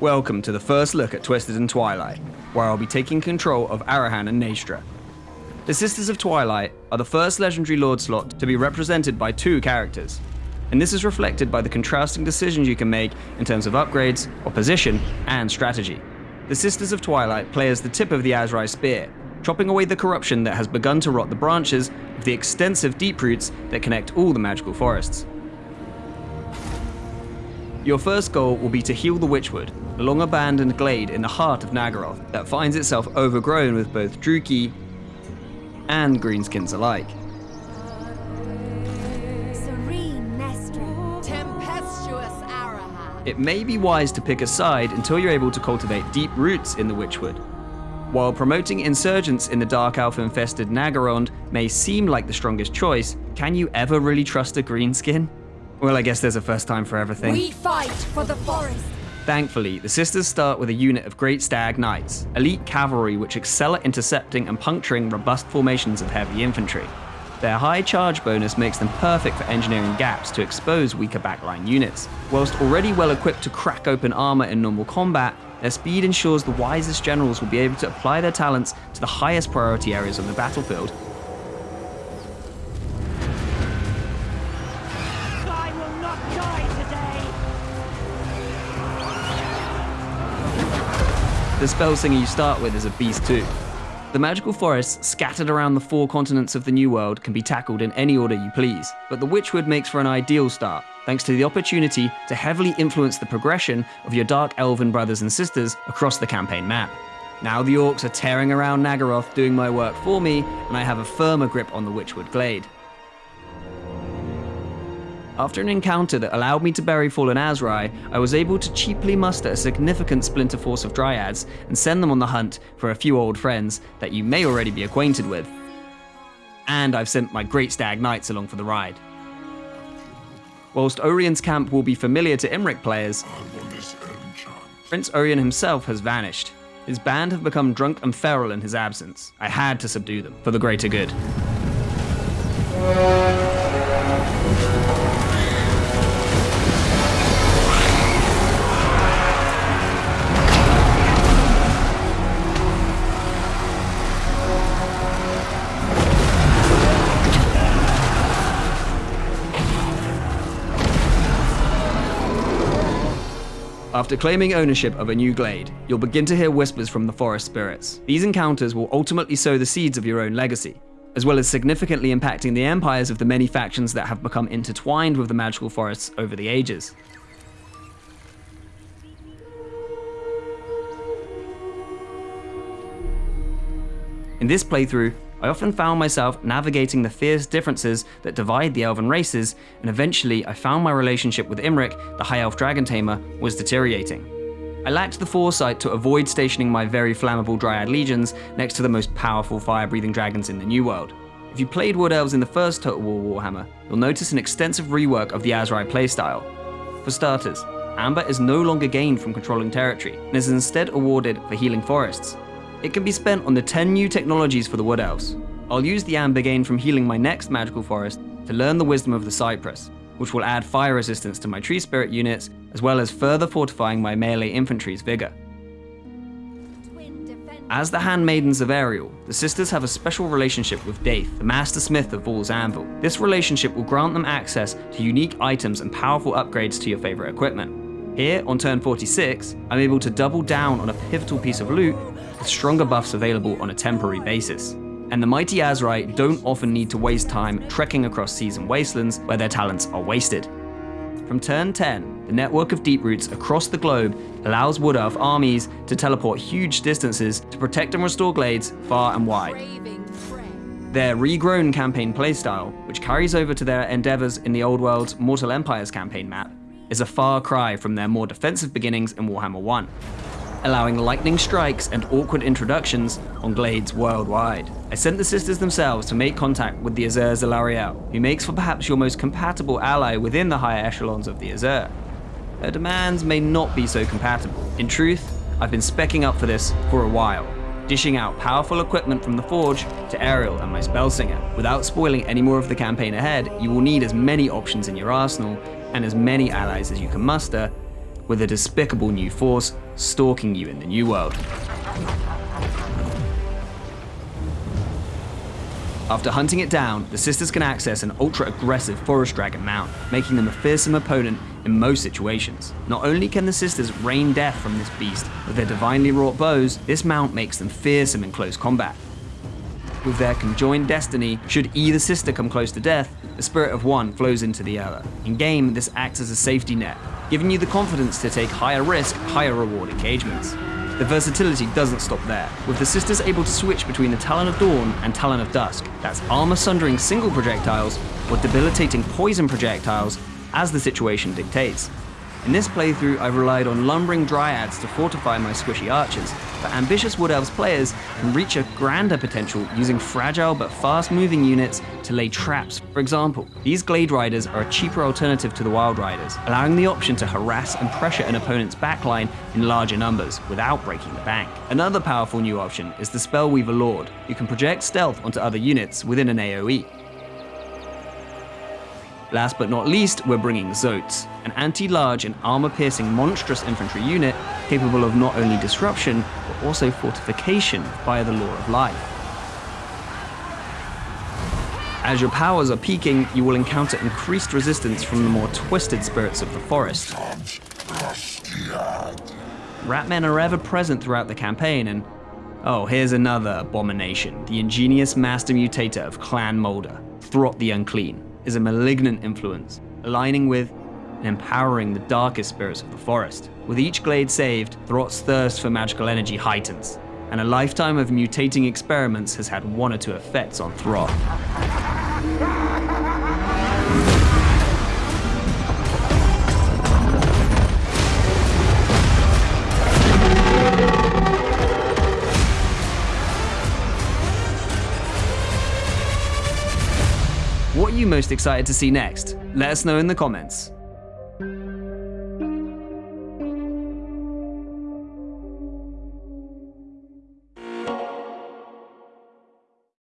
Welcome to the first look at Twisted and Twilight, where I'll be taking control of Arahan and Naestra. The Sisters of Twilight are the first legendary Lord slot to be represented by two characters, and this is reflected by the contrasting decisions you can make in terms of upgrades, opposition, and strategy. The Sisters of Twilight play as the tip of the Asrai spear, chopping away the corruption that has begun to rot the branches of the extensive deep roots that connect all the magical forests. Your first goal will be to heal the Witchwood, a long abandoned glade in the heart of Naggaroth that finds itself overgrown with both Druchii and greenskins alike. Serene Naestra. Tempestuous Arahan. It may be wise to pick a side until you're able to cultivate deep roots in the Witchwood. While promoting insurgents in the Dark Elf infested Naggarond may seem like the strongest choice, can you ever really trust a greenskin? Well, I guess there's a first time for everything. We fight for the forest. Thankfully, the sisters start with a unit of Great Stag Knights, elite cavalry which excel at intercepting and puncturing robust formations of heavy infantry. Their high charge bonus makes them perfect for engineering gaps to expose weaker backline units. Whilst already well equipped to crack open armor in normal combat, their speed ensures the wisest generals will be able to apply their talents to the highest priority areas on the battlefield The spell singer you start with is a beast too. The magical forests scattered around the four continents of the New World can be tackled in any order you please, but the Witchwood makes for an ideal start, thanks to the opportunity to heavily influence the progression of your Dark Elven brothers and sisters across the campaign map. Now the orcs are tearing around Naggaroth doing my work for me, and I have a firmer grip on the Witchwood Glade. After an encounter that allowed me to bury fallen Asrai, I was able to cheaply muster a significant splinter force of Dryads and send them on the hunt for a few old friends that you may already be acquainted with. And I've sent my Great Stag Knights along for the ride. Whilst Orion's camp will be familiar to Imrik players, Prince Orion himself has vanished. His band have become drunk and feral in his absence. I had to subdue them, for the greater good. After claiming ownership of a new glade, you'll begin to hear whispers from the forest spirits. These encounters will ultimately sow the seeds of your own legacy, as well as significantly impacting the empires of the many factions that have become intertwined with the magical forests over the ages. In this playthrough, I often found myself navigating the fierce differences that divide the elven races, and eventually I found my relationship with Imrik, the High Elf Dragon Tamer, was deteriorating. I lacked the foresight to avoid stationing my very flammable Dryad legions next to the most powerful fire-breathing dragons in the New World. If you played Wood Elves in the first Total War Warhammer, you'll notice an extensive rework of the Asrai playstyle. For starters, Amber is no longer gained from controlling territory, and is instead awarded for healing forests, it can be spent on the 10 new technologies for the Wood Elves. I'll use the amber gain from healing my next magical forest to learn the wisdom of the cypress, which will add fire resistance to my tree spirit units, as well as further fortifying my melee infantry's vigor. As the handmaidens of Ariel, the sisters have a special relationship with Daith, the master smith of Vaul's Anvil. This relationship will grant them access to unique items and powerful upgrades to your favorite equipment. Here, on turn 46, I'm able to double down on a pivotal piece of loot with stronger buffs available on a temporary basis. And the mighty Asrai don't often need to waste time trekking across seas and wastelands where their talents are wasted. From turn 10, the network of deep roots across the globe allows Wood Elf armies to teleport huge distances to protect and restore glades far and wide. Their regrown campaign playstyle, which carries over to their endeavors in the Old World's Mortal Empires campaign map, is a far cry from their more defensive beginnings in Warhammer 1 allowing lightning strikes and awkward introductions on glades worldwide. I sent the sisters themselves to make contact with the Asur Zalariel, who makes for perhaps your most compatible ally within the higher echelons of the Asur. Her demands may not be so compatible. In truth, I've been specking up for this for a while, dishing out powerful equipment from the Forge to Ariel and my Spellsinger. Without spoiling any more of the campaign ahead, you will need as many options in your arsenal and as many allies as you can muster with a despicable new force stalking you in the new world. After hunting it down, the sisters can access an ultra-aggressive forest dragon mount, making them a fearsome opponent in most situations. Not only can the sisters rain death from this beast with their divinely wrought bows, this mount makes them fearsome in close combat. With their conjoined destiny, should either sister come close to death, the spirit of one flows into the other. In game, this acts as a safety net, giving you the confidence to take higher risk, higher reward engagements. The versatility doesn't stop there, with the sisters able to switch between the Talon of Dawn and Talon of Dusk. That's armor sundering single projectiles or debilitating poison projectiles as the situation dictates. In this playthrough, I've relied on lumbering dryads to fortify my squishy archers, but ambitious Wood Elves players can reach a grander potential using fragile but fast moving units to lay traps. For example, these Glade Riders are a cheaper alternative to the Wild Riders, allowing the option to harass and pressure an opponent's backline in larger numbers without breaking the bank. Another powerful new option is the Spellweaver Lord, who can project stealth onto other units within an AoE. Last but not least, we're bringing Zoats, an anti-large and armor-piercing monstrous infantry unit capable of not only disruption, but also fortification via the Lore of Life. As your powers are peaking, you will encounter increased resistance from the more twisted spirits of the forest. Ratmen are ever present throughout the campaign, and oh, here's another abomination. The ingenious master mutator of Clan Moulder, Throt the Unclean is a malignant influence, aligning with and empowering the darkest spirits of the forest. With each glade saved, Throt's thirst for magical energy heightens, and a lifetime of mutating experiments has had one or two effects on Throt. What are you most excited to see next? Let us know in the comments.